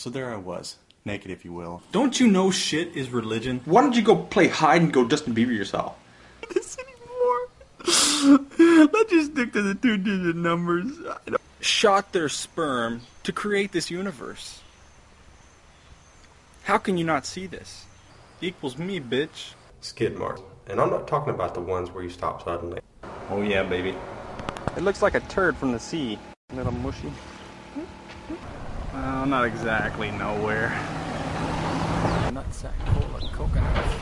So there I was, naked if you will. Don't you know shit is religion? Why don't you go play hide and go Justin Bieber yourself? this anymore. Let's just stick to the two-digit numbers. Shot their sperm to create this universe. How can you not see this? Equals me, bitch. Skid marks. And I'm not talking about the ones where you stop suddenly. Oh yeah, baby. It looks like a turd from the sea. A little mushy. Well, not exactly nowhere. Nutsack full of coconuts.